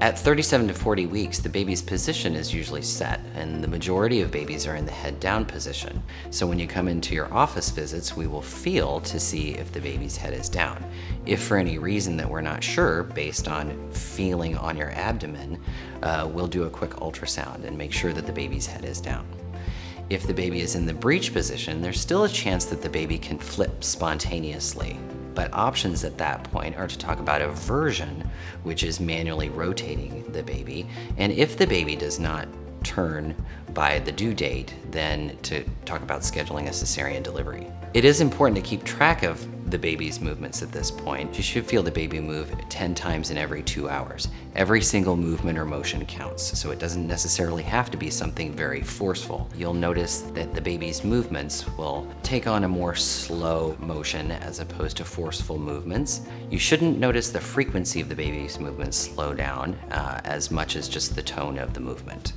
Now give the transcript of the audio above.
At 37 to 40 weeks, the baby's position is usually set, and the majority of babies are in the head down position. So when you come into your office visits, we will feel to see if the baby's head is down. If for any reason that we're not sure, based on feeling on your abdomen, uh, we'll do a quick ultrasound and make sure that the baby's head is down. If the baby is in the breech position, there's still a chance that the baby can flip spontaneously but options at that point are to talk about eversion, which is manually rotating the baby. And if the baby does not turn by the due date, than to talk about scheduling a cesarean delivery. It is important to keep track of the baby's movements at this point. You should feel the baby move 10 times in every two hours. Every single movement or motion counts, so it doesn't necessarily have to be something very forceful. You'll notice that the baby's movements will take on a more slow motion as opposed to forceful movements. You shouldn't notice the frequency of the baby's movements slow down uh, as much as just the tone of the movement.